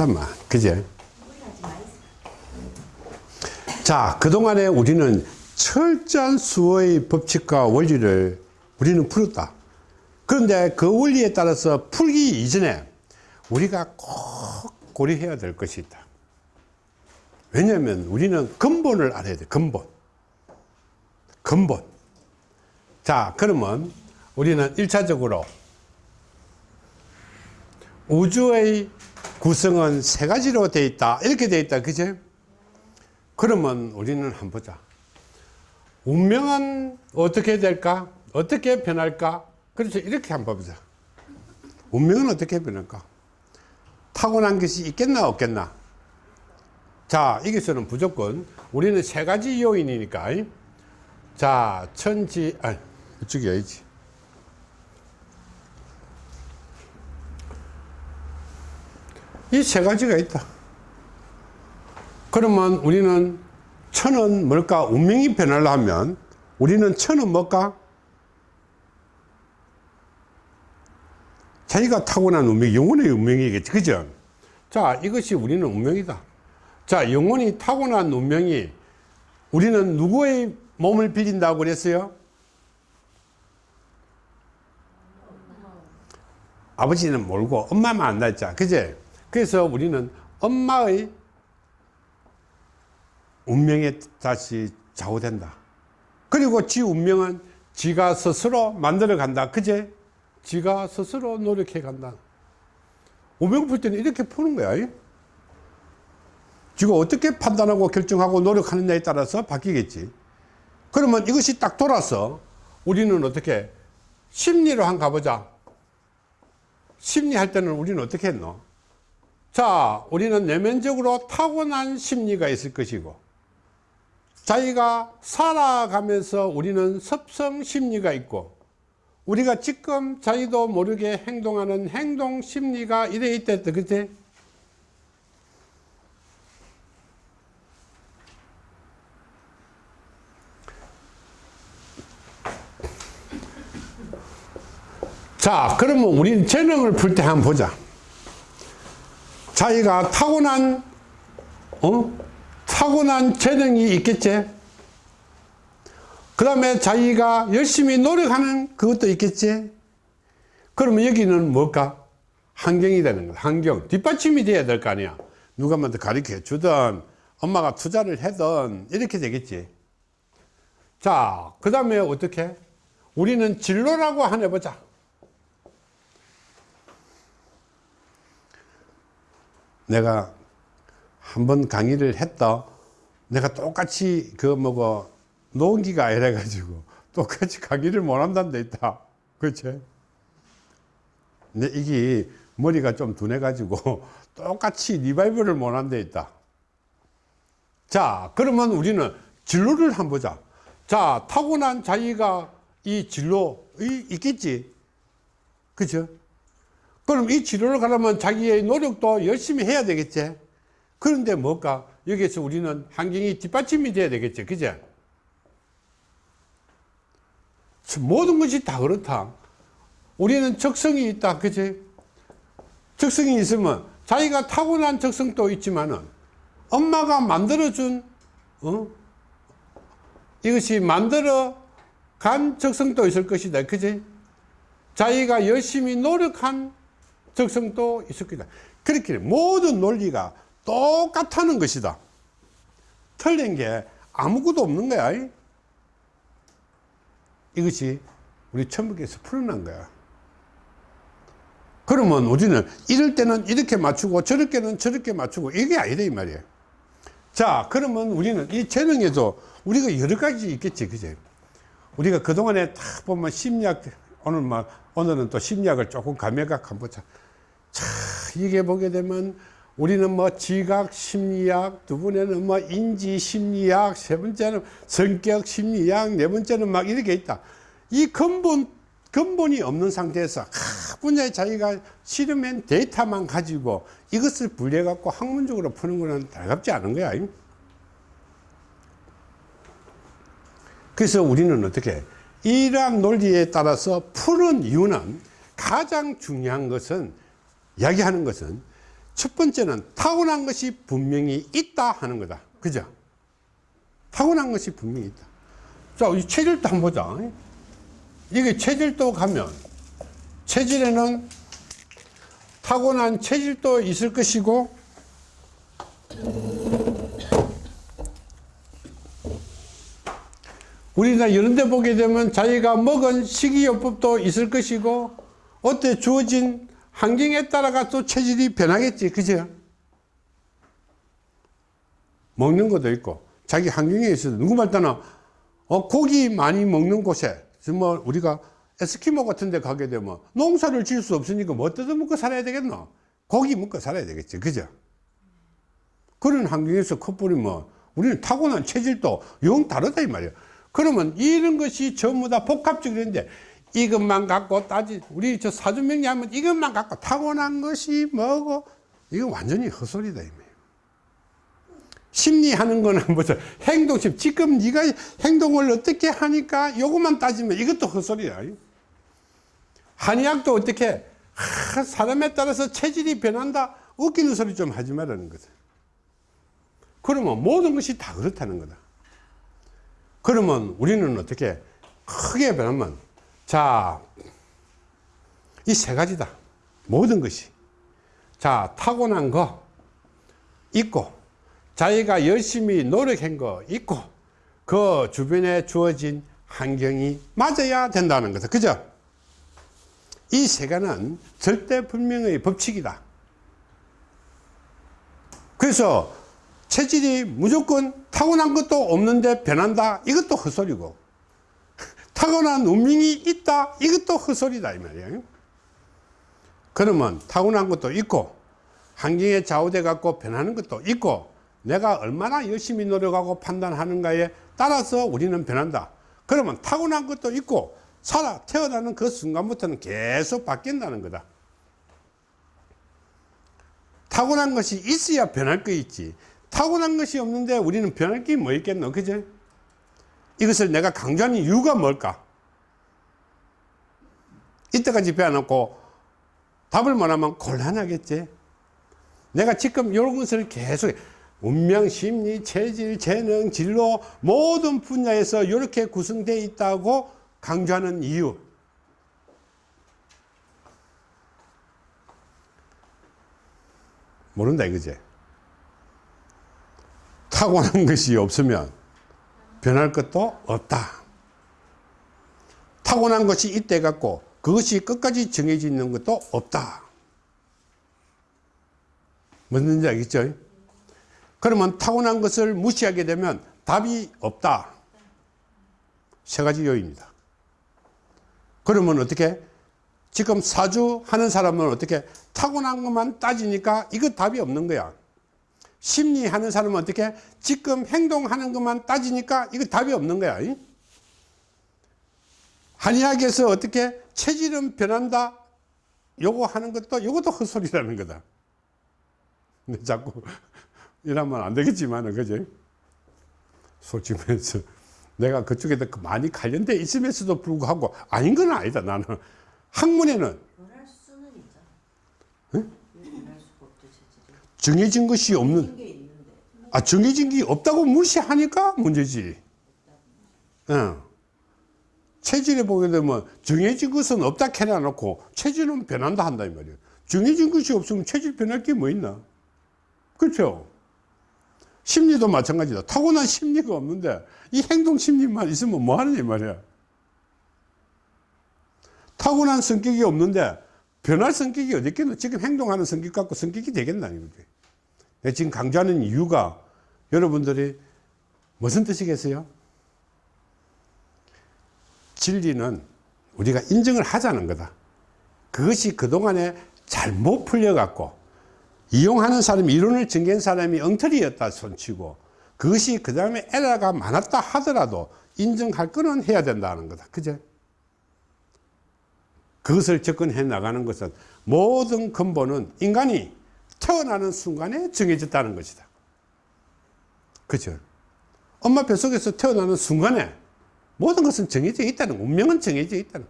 아프다마 그제 자 그동안에 우리는 철저한 수어의 법칙과 원리를 우리는 풀었다. 그런데 그 원리에 따라서 풀기 이전에 우리가 꼭 고려해야 될 것이 있다. 왜냐하면 우리는 근본을 알아야 돼 근본. 근본. 자 그러면 우리는 1차적으로 우주의 구성은 세 가지로 되어 있다. 이렇게 되어 있다. 그죠 그러면 우리는 한번 보자. 운명은 어떻게 될까? 어떻게 변할까? 그렇죠 이렇게 한번 보자. 운명은 어떻게 변할까? 타고난 것이 있겠나 없겠나? 자 여기서는 무조건 우리는 세 가지 요인이니까. 자 천지 아 이쪽이 아니지 이 세 가지가 있다. 그러면 우리는 천은 뭘까? 운명이 변하려면 우리는 천은 뭘까? 자기가 타고난 운명 영혼의 운명이겠지 그죠? 자 이것이 우리는 운명이다. 자 영혼이 타고난 운명이 우리는 누구의 몸을 빌린다고 그랬어요? 아버지는 모르고 엄마만 안다 했자 그제 그래서 우리는 엄마의 운명에 다시 좌우된다. 그리고 지 운명은 지가 스스로 만들어 간다. 그제 지가 스스로 노력해 간다. 운명 풀 때는 이렇게 푸는 거야. 지가 어떻게 판단하고 결정하고 노력하느냐에 따라서 바뀌겠지. 그러면 이것이 딱 돌아서 우리는 어떻게 심리로 한 가보자. 심리할 때는 우리는 어떻게 했노 자 우리는 내면적으로 타고난 심리가 있을 것이고 자기가 살아가면서 우리는 섭성 심리가 있고 우리가 지금 자기도 모르게 행동하는 행동 심리가 이래 있다 그치? 자 그러면 우리는 재능을 풀 때 한번 보자 자기가 타고난 어? 타고난 재능이 있겠지? 그 다음에 자기가 열심히 노력하는 그것도 있겠지? 그러면 여기는 뭘까? 환경이 되는 거야. 환경. 뒷받침이 돼야 될 거 아니야. 누가 먼저 가르쳐 주든 엄마가 투자를 하든 이렇게 되겠지. 자그 다음에 어떻게? 우리는 진로라고 하나 보자 내가 한 번 강의를 했다. 내가 똑같이 그 뭐고 노은기가 이래 가지고 똑같이 강의를 못 한다는 데 있다. 그렇지? 근데 이게 머리가 좀 둔해 가지고 똑같이 리바이벌을 못 한 데 있다. 자 그러면 우리는 진로를 한번 보자. 자 타고난 자기가 이 진로 이 있겠지? 그죠 그럼 이 치료를 가려면 자기의 노력도 열심히 해야 되겠지. 그런데 뭘까 여기에서 우리는 환경이 뒷받침이 돼야 되겠지. 그제 모든 것이 다 그렇다. 우리는 적성이 있다. 그지? 적성이 있으면 자기가 타고난 적성도 있지만은 엄마가 만들어준 어? 이것이 만들어 간 적성도 있을 것이다. 그지? 자기가 열심히 노력한 적성도 있을 거다. 그렇게 모든 논리가 똑같다는 것이다. 틀린 게 아무것도 없는 거야. 이것이 우리 천북에서 풀어난 거야. 그러면 우리는 이럴 때는 이렇게 맞추고 저럴 때는 저렇게 맞추고 이게 아니다 이 말이에요. 자 그러면 우리는 이 재능에도 우리가 여러 가지 있겠지 그제 우리가 그동안에 다 보면 심리학 오늘 막 오늘은 또 심리학을 조금 감해각 한번 보자 자 이게 보게 되면 우리는 뭐 지각 심리학 두 번째는 뭐 인지 심리학 세 번째는 성격 심리학 네 번째는 막 이렇게 있다. 이 근본 근본이 없는 상태에서 각 분야에 자기가 실험한 데이터만 가지고 이것을 분리해 갖고 학문적으로 푸는 거는 달갑지 않은 거야. 그래서 우리는 어떻게 이러한 논리에 따라서 푸는 이유는 가장 중요한 것은 이야기하는 것은 첫 번째는 타고난 것이 분명히 있다 하는 거다. 그죠? 타고난 것이 분명히 있다. 자, 이 체질도 한번 보자. 이게 체질도 가면 체질에는 타고난 체질도 있을 것이고 우리나라 이런 데 보게 되면 자기가 먹은 식이요법도 있을 것이고 어때 주어진 환경에 따라가 또 체질이 변하겠지. 그죠? 먹는 것도 있고. 자기 환경에 있어도 누구 말따나 어, 고기 많이 먹는 곳에 정말 우리가 에스키모 같은 데 가게 되면 농사를 지을 수 없으니까 뭐 뜯어먹고 살아야 되겠노? 고기 먹고 살아야 되겠지. 그죠? 그런 환경에서 커플이 뭐 우리는 타고난 체질도 영 다르다 이 말이야. 그러면 이런 것이 전부 다 복합적인데 이것만 갖고 따지 우리 저 사주명리 하면 이것만 갖고 타고난 것이 뭐고 이건 완전히 헛소리다 심리하는 거는 뭐죠? 행동심 지금 네가 행동을 어떻게 하니까 요것만 따지면 이것도 헛소리야. 한의학도 어떻게 하, 사람에 따라서 체질이 변한다 웃기는 소리 좀 하지 말라는 거다 그러면 모든 것이 다 그렇다는 거다. 그러면 우리는 어떻게 크게 변하면 자 이 세 가지다. 모든 것이. 자 타고난 거 있고 자기가 열심히 노력한 거 있고 그 주변에 주어진 환경이 맞아야 된다는 거다 그죠? 이 세 가지는 절대 분명의 법칙이다. 그래서 체질이 무조건 타고난 것도 없는데 변한다. 이것도 헛소리고 타고난 운명이 있다. 이것도 헛소리다 이 말이에요. 그러면 타고난 것도 있고 환경에 좌우돼 갖고 변하는 것도 있고 내가 얼마나 열심히 노력하고 판단하는가에 따라서 우리는 변한다. 그러면 타고난 것도 있고 살아 태어나는 그 순간부터는 계속 바뀐다는 거다. 타고난 것이 있어야 변할 거 있지. 타고난 것이 없는데 우리는 변할 게 뭐 있겠노? 그죠 이것을 내가 강조하는 이유가 뭘까? 이때까지 배워놓고 답을 못하면 곤란하겠지. 내가 지금 이런 것을 계속 운명, 심리, 체질, 재능, 진로 모든 분야에서 이렇게 구성되어 있다고 강조하는 이유. 모른다 이거지. 타고난 것이 없으면 변할 것도 없다. 타고난 것이 있대 갖고 그것이 끝까지 정해져 있는 것도 없다. 뭔지 알겠죠? 그러면 타고난 것을 무시하게 되면 답이 없다. 세 가지 요인입니다. 그러면 어떻게? 지금 사주 하는 사람은 어떻게? 타고난 것만 따지니까 이거 답이 없는 거야 심리하는 사람은 어떻게 지금 행동하는 것만 따지니까 이거 답이 없는 거야 한의학에서 어떻게 체질은 변한다 요거 하는 것도 요것도 헛소리라는 거다. 근데 자꾸 이러면 안 되겠지만 그지? 솔직히 말해서 내가 그쪽에 많이 관련돼 있으면서도 불구하고 아닌 건 아니다 나는. 학문에는 변할 수는 있잖아. 응? 왜 변할 수가 없죠, 체질이. 정해진 것이 없는. 아 정해진 게 없다고 무시하니까 문제지. 어. 체질에 보게 되면 정해진 것은 없다 해놔놓고 체질은 변한다 한다 이 말이에요. 정해진 것이 없으면 체질 변할 게 뭐 있나? 그렇죠? 심리도 마찬가지다. 타고난 심리가 없는데 이 행동 심리만 있으면 뭐 하느냐 이 말이야. 타고난 성격이 없는데 변할 성격이 어디 있겠노? 지금 행동하는 성격 갖고 성격이 되겠나 이거지? 내가 지금 강조하는 이유가 여러분들이 무슨 뜻이겠어요? 진리는 우리가 인정을 하자는 거다. 그것이 그동안에 잘못 풀려 갖고 이용하는 사람이 이론을 전개한 사람이 엉터리였다 손치고. 그것이 그 다음에 에러가 많았다 하더라도 인정할 거는 해야 된다는 거다. 그죠 그것을 접근해 나가는 것은 모든 근본은 인간이 태어나는 순간에 정해졌다는 것이다 그죠 엄마 뱃속에서 태어나는 순간에 모든 것은 정해져 있다는 운명은 정해져 있다는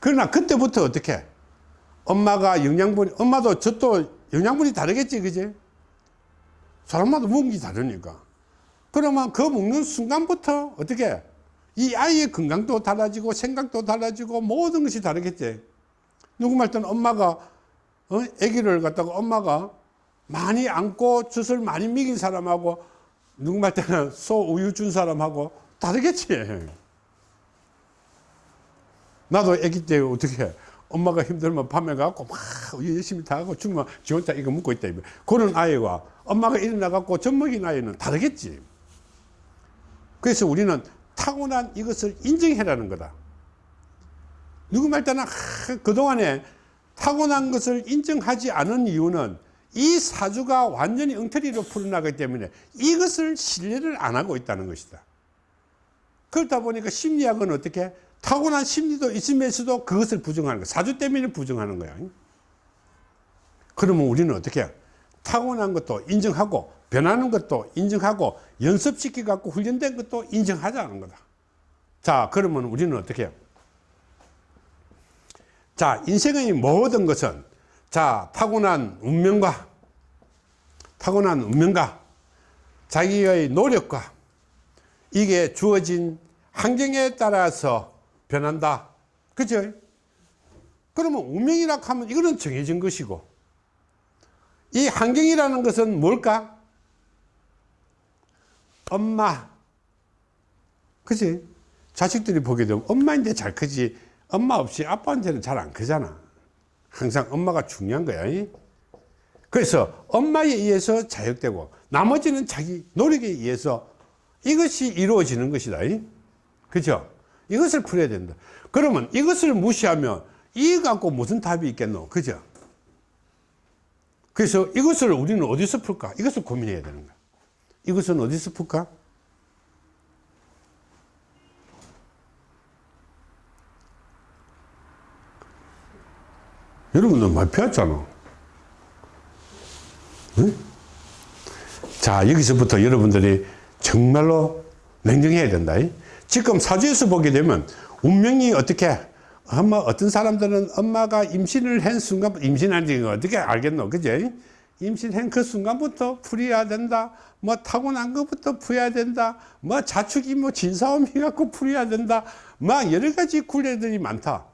그러나 그때부터 어떻게 엄마가 영양분 엄마도 젖도 영양분이 다르겠지, 그지? 사람마다 먹는 게 다르니까. 그러면 그 먹는 순간부터 어떻게 이 아이의 건강도 달라지고 생각도 달라지고 모든 것이 다르겠지. 말 때는 엄마가 어? 아기를 갖다가 엄마가 많이 안고 젖을 많이 먹인 사람하고 말 때는 소 우유 준 사람하고 다르겠지. 나도 아기 때 어떻게 해? 엄마가 힘들면 밤에 가고 막 우유 열심히 다 하고 죽으면 지 혼자 이거 먹고 있다. 그런 아이와 엄마가 일어나 갖고 젖 먹인 아이는 다르겠지. 그래서 우리는 타고난 이것을 인정해라는 거다. 누구 말 때는 아, 그동안에 타고난 것을 인정하지 않은 이유는 이 사주가 완전히 엉터리로 풀어나가기 때문에 이것을 신뢰를 안 하고 있다는 것이다. 그렇다 보니까 심리학은 어떻게 타고난 심리도 있으면서도 그것을 부정하는 거야. 사주 때문에 부정하는 거야. 그러면 우리는 어떻게 해? 타고난 것도 인정하고 변하는 것도 인정하고 연습시켜 갖고 훈련된 것도 인정하자는 거다. 자, 그러면 우리는 어떻게 해요? 자, 인생의 모든 것은 자, 타고난 운명과 타고난 운명과 자기의 노력과 이게 주어진 환경에 따라서 변한다. 그죠? 그러면 운명이라 하면 이거는 정해진 것이고 이 환경이라는 것은 뭘까? 엄마. 그지? 자식들이 보게 되면 엄마인데 잘 크지 엄마 없이 아빠한테는 잘 안 크잖아. 항상 엄마가 중요한 거야. 이? 그래서 엄마에 의해서 자극되고 나머지는 자기 노력에 의해서 이것이 이루어지는 것이다. 이? 그죠? 이것을 풀어야 된다. 그러면 이것을 무시하면 이 갖고 무슨 답이 있겠노? 그죠? 그래서 이것을 우리는 어디서 풀까? 이것을 고민해야 되는 거야. 이것은 어디서 풀까? 여러분들 많이 배웠잖아. 응? 자, 여기서부터 여러분들이 정말로 냉정해야 된다. 지금 사주에서 보게 되면 운명이 어떻게 엄마 어떤 사람들은 엄마가 임신을 한 순간 임신한 지 어떻게 알겠노? 그제 임신한 그 순간부터 풀어야 된다. 뭐 타고난 것부터 풀어야 된다. 뭐 자축이 뭐 진사오미 갖고 풀어야 된다. 막 여러 가지 굴레들이 많다.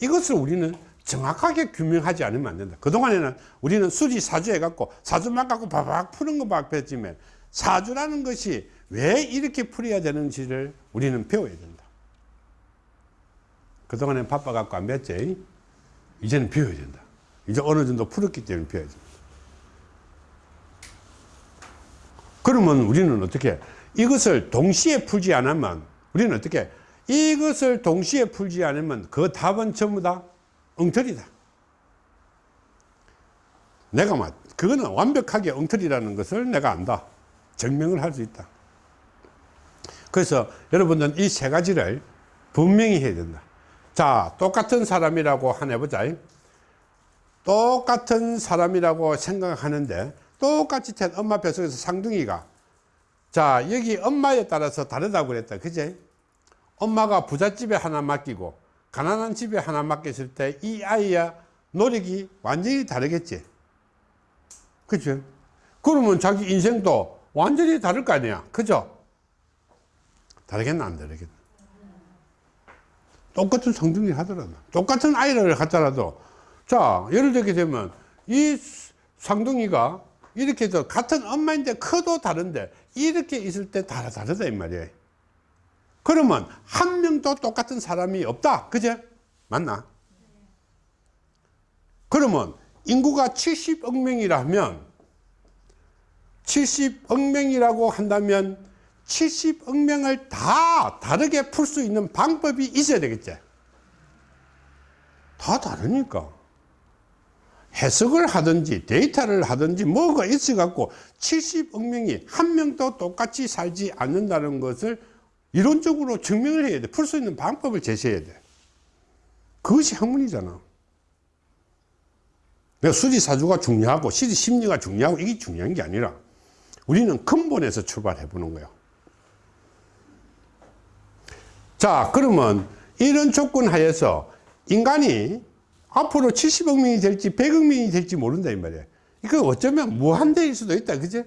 이것을 우리는 정확하게 규명하지 않으면 안 된다 그동안에는 우리는 수지 사주 해갖고 사주만 갖고 바박 푸는 것밖에 했지만 사주라는 것이 왜 이렇게 풀어야 되는지를 우리는 배워야 된다 그동안엔 바빠갖고 안 배웠지. 이제는 배워야 된다. 이제 어느 정도 풀었기 때문에 배워야 된다. 그러면 우리는 어떻게 이것을 동시에 풀지 않으면 우리는 어떻게 이것을 동시에 풀지 않으면 그 답은 전부 다 엉터리다. 내가 막 그거는 완벽하게 엉터리라는 것을 내가 안다. 증명을 할 수 있다. 그래서 여러분들은 이 세 가지를 분명히 해야 된다. 자, 똑같은 사람이라고 하나 해보자. 똑같은 사람이라고 생각하는데 똑같이 된 엄마 뱃속에서 상둥이가 자, 여기 엄마에 따라서 다르다고 그랬다. 그제? 엄마가 부잣집에 하나 맡기고 가난한 집에 하나 맡겼을 때 이 아이의 노력이 완전히 다르겠지. 그죠? 그러면 자기 인생도 완전히 다를 거 아니야. 그죠? 다르겠나, 안 다르겠나? 똑같은 성등이 하더라도 똑같은 아이를 갖더라도 자 예를 들게 되면 이 상둥이가 이렇게 해서 같은 엄마인데 커도 다른데 이렇게 있을 때 다르, 다르다 이 말이에요 그러면 한 명도 똑같은 사람이 없다 그제 맞나 그러면 인구가 70억 명이라면 70억 명이라고 한다면 70억 명을 다 다르게 풀 수 있는 방법이 있어야 되겠지. 다 다르니까. 해석을 하든지 데이터를 하든지 뭐가 있어 갖고 70억 명이 한 명도 똑같이 살지 않는다는 것을 이론적으로 증명을 해야 돼. 풀 수 있는 방법을 제시해야 돼. 그것이 학문이잖아. 내가 수지사주가 중요하고 시지 심리가 중요하고 이게 중요한 게 아니라 우리는 근본에서 출발해 보는 거야. 자, 그러면 이런 조건 하에서 인간이 앞으로 70억 명이 될지 100억 명이 될지 모른다 이 말이에요. 이거 어쩌면 무한대일 수도 있다. 그제?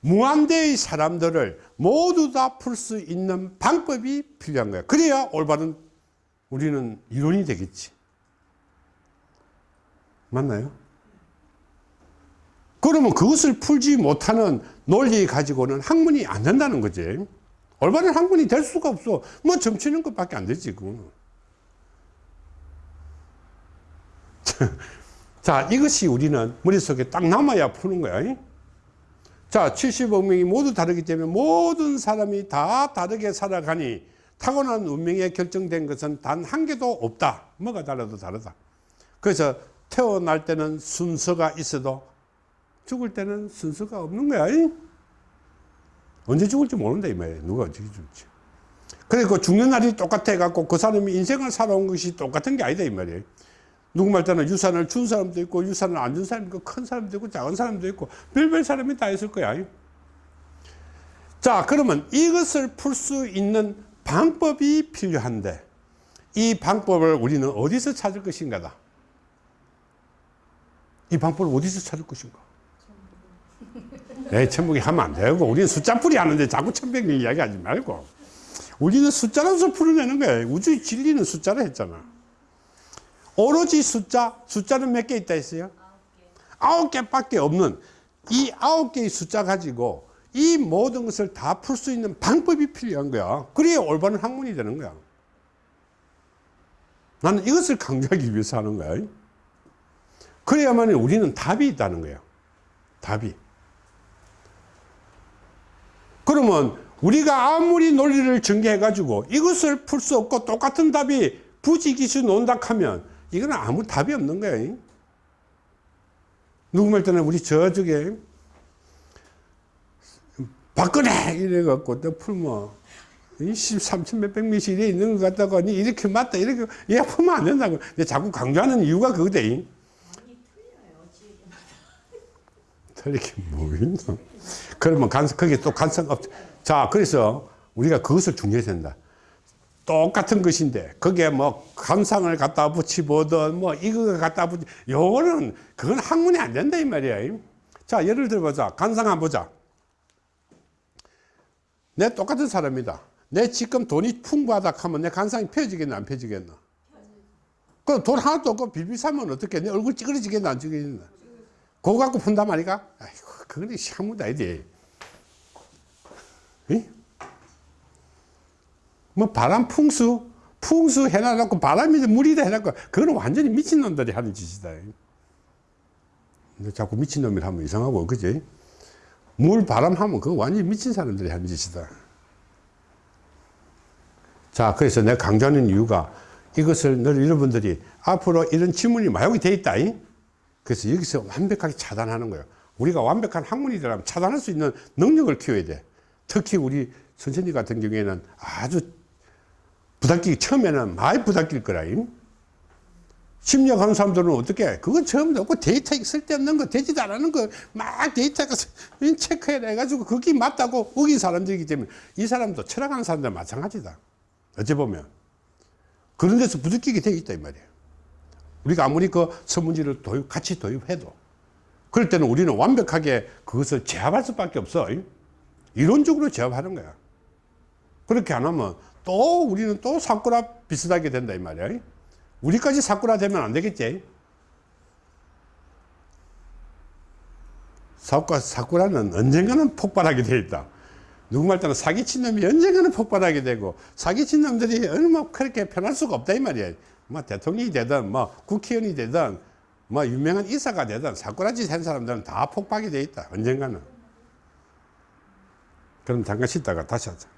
무한대의 사람들을 모두 다 풀 수 있는 방법이 필요한 거야. 그래야 올바른 우리는 이론이 되겠지. 맞나요? 그러면 그것을 풀지 못하는 논리 가지고는 학문이 안 된다는 거지. 올바른 학문이 될 수가 없어. 뭐 점치는 것밖에 안 되지, 그거는. 자, 이것이 우리는 머릿속에 딱 남아야 푸는 거야. 자, 70억 명이 모두 다르기 때문에 모든 사람이 다 다르게 살아가니 타고난 운명에 결정된 것은 단 한 개도 없다. 뭐가 달라도 다르다. 그래서 태어날 때는 순서가 있어도 죽을 때는 순서가 없는 거야. 언제 죽을지 모른다 이 말이야. 누가 어떻게 죽을지. 그리고 죽는 날이 똑같아 갖고 그 사람이 인생을 살아온 것이 똑같은 게 아니다 이 말이에요. 누구 말 때는 유산을 준 사람도 있고 유산을 안 준 사람도 있고 큰 사람도 있고 작은 사람도 있고 별별 사람이 다 있을 거야. 자 그러면 이것을 풀 수 있는 방법이 필요한데 이 방법을 우리는 어디서 찾을 것인가 다. 이 방법을 어디서 찾을 것인가? 에 천북이 하면 안 되고 우리는 숫자풀이 하는데 자꾸 천백을 이야기하지 말고 우리는 숫자로서 풀어내는 거야. 우주의 진리는 숫자로 했잖아. 오로지 숫자, 숫자는 몇 개 있다 했어요? 아홉 개밖에 없는 이 아홉 개의 숫자 가지고 이 모든 것을 다 풀 수 있는 방법이 필요한 거야. 그래야 올바른 학문이 되는 거야. 나는 이것을 강조하기 위해서 하는 거야. 그래야만 우리는 답이 있다는 거예요. 답이. 그러면 우리가 아무리 논리를 전개해가지고 이것을 풀 수 없고 똑같은 답이 부지기수 논다 하면 이거는 아무 답이 없는 거예요. 누구 말 때는 우리 저쪽에 박근혜 이래갖고 또 풀면 13천 몇백 미시 이래 있는 것 같다고 니 이렇게 맞다 이렇게 얘 풀면 안 된다고 근데 자꾸 강조하는 이유가 틀려요. 지금. 틀리게 뭐 있나 그러면 간 그게 또 간섭 없. 자 그래서 우리가 그것을 중요해야 된다 똑같은 것인데 거기에 뭐 감상을 갖다 붙이보든 뭐 이거 갖다 붙이 요거는 그건 학문이 안 된다 이 말이야. 자 예를 들어보자. 간상 한번 보자. 내 똑같은 사람이다. 내 지금 돈이 풍부하다 하면 내 간상이 펴지겠나 안 펴지겠나? 그럼 돈 하나도 없고 빌비사면 어떻게 내 얼굴 찌그러지겠나 안 찌그러지겠나? 그거 갖고 푼단 말이가? 아이고 그건 학문도 아니지 이? 뭐 바람 풍수 풍수 해놔놓고 바람이 물이다 해놓고 그거는 완전히 미친놈들이 하는 짓이다. 근데 자꾸 미친놈이 하면 이상하고 그지? 물 바람 하면 그거 완전히 미친 사람들이 하는 짓이다. 자 그래서 내가 강조하는 이유가 이것을 늘 여러분들이 앞으로 이런 지문이 마용이 돼 있다 이? 그래서 여기서 완벽하게 차단하는 거예요. 우리가 완벽한 학문이 되려면 차단할 수 있는 능력을 키워야 돼. 특히 우리 선생님 같은 경우에는 아주 부닥끼기 처음에는 많이 부닥낄 거라. 심리학 하는 사람들은 어떻게 그건 처음부터 없고 데이터 쓸데없는 거 되지도 않는 거 막 데이터가 체크해 가지고 그게 맞다고 우긴 사람들이기 때문에 이 사람도 철학하는 사람들 마찬가지다. 어찌 보면 그런 데서 부닥끼게 돼 있다 이 말이에요. 우리가 아무리 그 서문지를 도입 같이 도입해도 그럴 때는 우리는 완벽하게 그것을 제압할 수밖에 없어. 이론적으로 제압하는 거야. 그렇게 안 하면 또 우리는 또 사쿠라 비슷하게 된다 이 말이야. 우리까지 사쿠라 되면 안 되겠지. 사쿠라, 사쿠라는 언젠가는 폭발하게 돼 있다. 누구 말 때는 사기친 놈이 언젠가는 폭발하게 되고 사기친 놈들이 얼마 그렇게 편할 수가 없다 이 말이야. 뭐 대통령이 되든 뭐 국회의원이 되든 뭐 유명한 이사가 되든 사쿠라짓 한 사람들은 다 폭발이 돼 있다. 언젠가는. 그럼 잠깐 쉬다가 다시 하자.